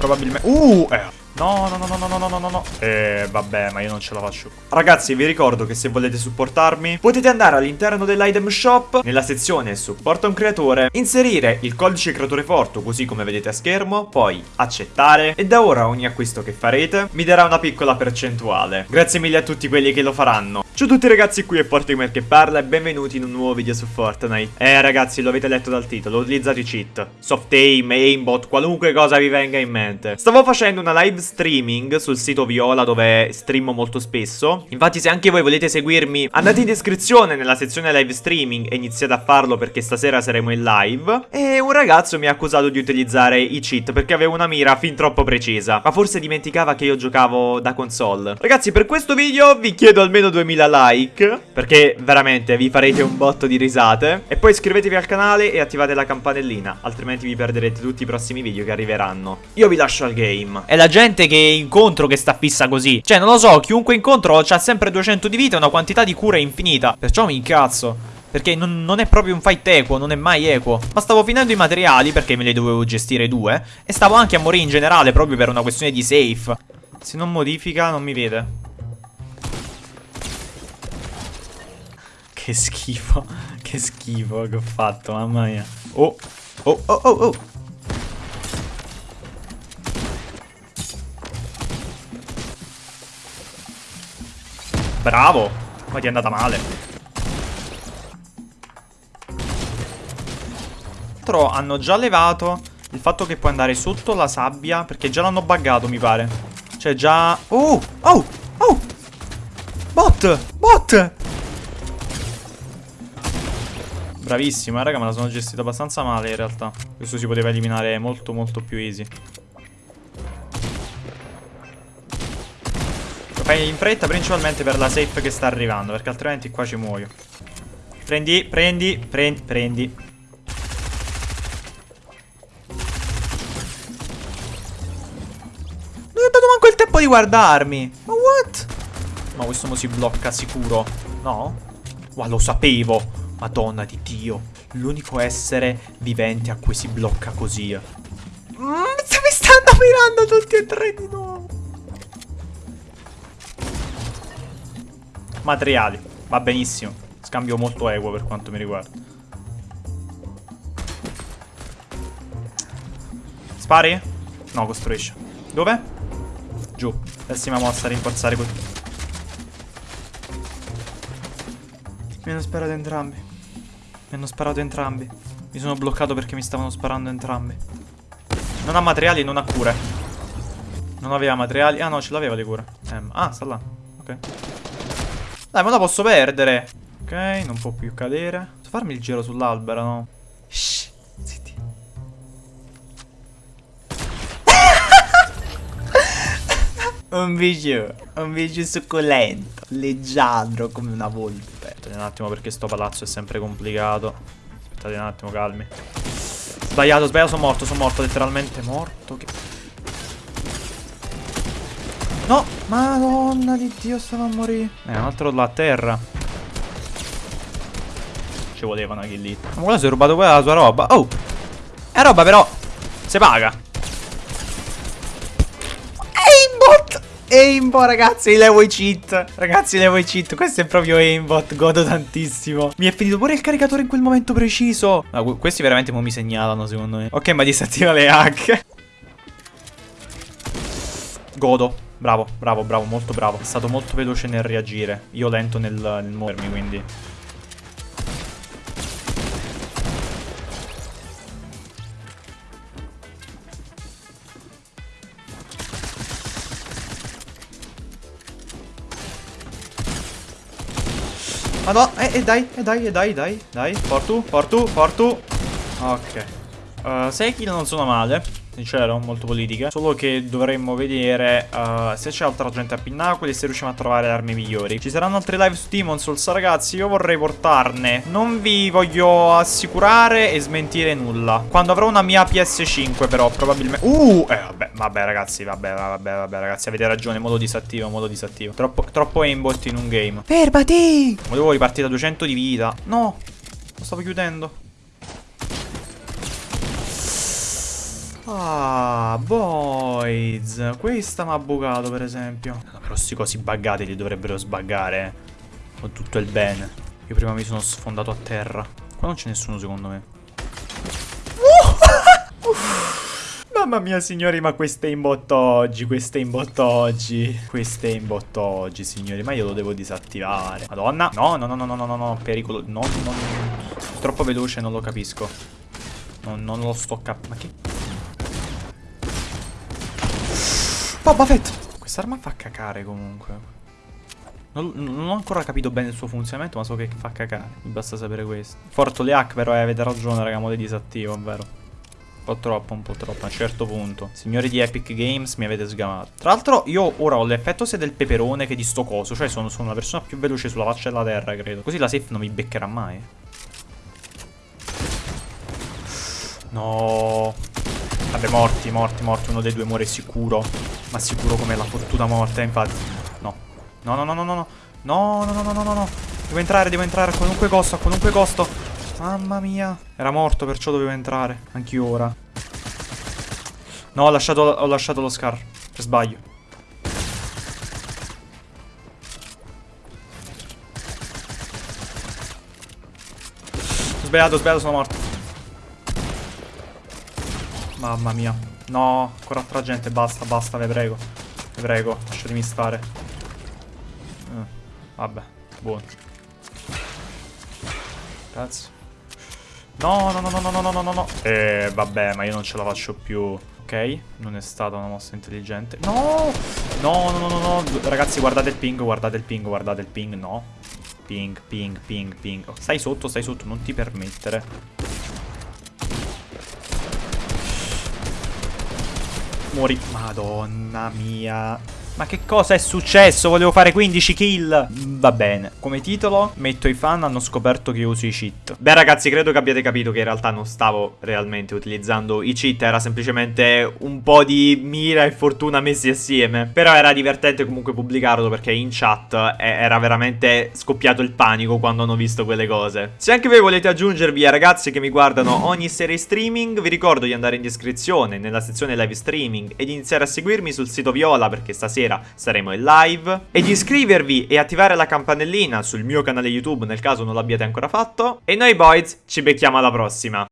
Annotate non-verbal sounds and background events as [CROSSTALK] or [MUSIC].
probabilmente... Uh, eh. No, no, no, no, no, no, no, no, no. Eh, vabbè, ma io non ce la faccio. Ragazzi, vi ricordo che se volete supportarmi, potete andare all'interno dell'item shop, nella sezione supporta un creatore, inserire il codice creatore forte, così come vedete a schermo, poi accettare, e da ora ogni acquisto che farete mi darà una piccola percentuale. Grazie mille a tutti quelli che lo faranno. Ciao a tutti ragazzi, qui è Fortimer che parla e benvenuti in un nuovo video su Fortnite. Eh ragazzi, lo avete letto dal titolo, ho utilizzato i cheat. Soft aim, aimbot, qualunque cosa vi venga in mente. Stavo facendo una live streaming sul sito Viola dove streamo molto spesso. Infatti se anche voi volete seguirmi andate in descrizione nella sezione live streaming e iniziate a farlo perché stasera saremo in live. E un ragazzo mi ha accusato di utilizzare i cheat perché avevo una mira fin troppo precisa. Ma forse dimenticava che io giocavo da console. Ragazzi per questo video vi chiedo almeno 2000 like perché veramente vi farete un botto di risate. E poi iscrivetevi al canale e attivate la campanellina altrimenti vi perderete tutti i prossimi video che arriveranno. Io vi lascio al game. E la gente gente che incontro che sta fissa così. Cioè, non lo so, chiunque incontro ha sempre 200 di vita e una quantità di cura infinita. Perciò mi incazzo. Perché non, non, è proprio un fight equo, non è mai equo. Ma stavo finendo i materiali, perché me li dovevo gestire due. E stavo anche a morire in generale, proprio per una questione di safe. Se non modifica, non mi vede. Che schifo. [LAUGHS] Che schifo che ho fatto, mamma mia. Oh, oh, oh, oh, oh. Bravo Ma ti è andata male Tra hanno già levato Il fatto che puoi andare sotto la sabbia Perché già l'hanno buggato mi pare Cioè già Oh Oh Oh Bot Bot Bravissima raga me la sono gestita abbastanza male in realtà. Questo si poteva eliminare molto molto più easy. Fai in fretta principalmente per la safe che sta arrivando Perché altrimenti qua ci muoio. Prendi, prendi, prendi, prendi. Non ho dato manco il tempo di guardarmi. Ma what? Ma questo mo si blocca sicuro. No? Ma lo sapevo Madonna di Dio L'unico essere vivente a cui si blocca così mm, Mi stanno mirando tutti e tre di nuovo Materiali. Va benissimo. Scambio molto equo per quanto mi riguarda. Spari? No, costruisce. Dove? Giù. Pessima mossa, rinforzare così. Mi hanno sparato entrambi. Mi hanno sparato entrambi. Mi sono bloccato perché mi stavano sparando entrambi. Non ha materiali, non ha cure. Non aveva materiali. Ah no, ce l'aveva le cure. Eh, ah, sta là. Ok. Dai, ma la posso perdere. Ok, non può più cadere. Posso farmi il giro sull'albero, no? Shh, zitti. [LAUGHS] un video, un video succulento. Leggiadro come una volpe. Aspettate un attimo perché sto palazzo è sempre complicato. Aspettate un attimo, calmi. Sbagliato, sbagliato, sono morto, sono morto, letteralmente morto. Che... No, madonna di Dio, stavo a morire. Eh, un altro là a terra. Ci voleva una kill lì. Ma quello si è rubato quella la sua roba. Oh! È roba però. Si paga. Aimbot! Ragazzi, levo i cheat. Ragazzi, levo i cheat. Questo è proprio aimbot. Godo tantissimo. Mi è finito pure il caricatore in quel momento preciso. Ma questi veramente mi segnalano, secondo me. Ok, ma disattiva le hack. Godo. Bravo, bravo, bravo, molto bravo. È stato molto veloce nel reagire. Io lento nel, nel muovermi, quindi... Ma no, eh, eh, dai, eh, dai, eh, dai, dai, dai. Fortu, fortu, fortu. Ok. Uh, 6 kill non sono male sincero, molto politica. Solo che dovremmo vedere uh, se c'è altra gente a Pinnacoli e se riusciamo a trovare armi migliori. Ci saranno altre live su Demon Souls, ragazzi. Io vorrei portarne. Non vi voglio assicurare e smentire nulla. Quando avrò una mia PS5, però, probabilmente. Uh, eh, vabbè, vabbè, ragazzi, vabbè, vabbè, vabbè, ragazzi. Avete ragione. Modo disattivo, modo disattivo. Troppo, troppo aimbot in un game. Fermati! Volevo ripartire da 200 di vita. No, lo stavo chiudendo. Ah, boys. Questa mi ha bucato, per esempio. No, però sti cosi buggati li dovrebbero sbaggare. eh. Con tutto il bene. Io prima mi sono sfondato a terra. Qua non c'è nessuno, secondo me. [LAUGHS] Mamma mia signori ma questo è in botto oggi, questo è in botto oggi Questo è in botto oggi signori Ma io lo devo disattivare Madonna No no no no no no no no Pericolo No no no Troppo veloce non lo capisco Non, non lo sto cap Ma che Boba Fett Quest'arma fa cacare comunque non, non ho ancora capito bene il suo funzionamento Ma so che fa cacare Mi basta sapere questo Forto le hack però eh, avete ragione raga Mo le disattivo è vero un po' troppo, un po' troppo, a un certo punto. Signori di Epic Games, mi avete sgamato. Tra l'altro, io ora ho l'effetto sia del peperone che di sto coso. Cioè, sono, sono la persona più veloce sulla faccia della terra, credo. Così la safe non mi beccherà mai. No. Vabbè, morti, morti, morti. Uno dei due muore sicuro. Ma sicuro come la fortuna morta, infatti. No. No, no, no, no, no, no. No, no, no, no, no, no, no. Devo entrare, devo entrare a qualunque costo, a qualunque costo. Mamma mia. Era morto, perciò dovevo entrare. Anch'io ora. No, ho lasciato, ho lasciato lo scar. Per sbaglio. Sbagliato, sbagliato, sono morto. Mamma mia. No, ancora altra gente, basta, basta, vi prego. Vi prego, lasciatemi stare. Eh, vabbè, buono. Cazzo. No, no, no, no, no, no, no, no, no. Eh, vabbè, ma io non ce la faccio più. Ok, non è stata una mossa intelligente. No! No, no, no, no, no. Ragazzi, guardate il ping, guardate il ping, guardate il ping. No. Ping, ping, ping, ping. Oh, stai sotto, stai sotto, non ti permettere. 森まあど mia Ma che cosa è successo? Volevo fare 15 kill. Va bene. Come titolo metto i fan hanno scoperto che uso i cheat. Beh ragazzi, credo che abbiate capito che in realtà non stavo realmente utilizzando i cheat. Era semplicemente un po' di mira e fortuna messi assieme. Però era divertente comunque pubblicarlo perché in chat era veramente scoppiato il panico quando hanno visto quelle cose. Se anche voi volete aggiungervi ai ragazzi che mi guardano ogni serie streaming, vi ricordo di andare in descrizione nella sezione live streaming e di iniziare a seguirmi sul sito Viola perché stasera saremo in live e iscrivervi e attivare la campanellina sul mio canale YouTube nel caso non l'abbiate ancora fatto. E noi boys ci becchiamo alla prossima.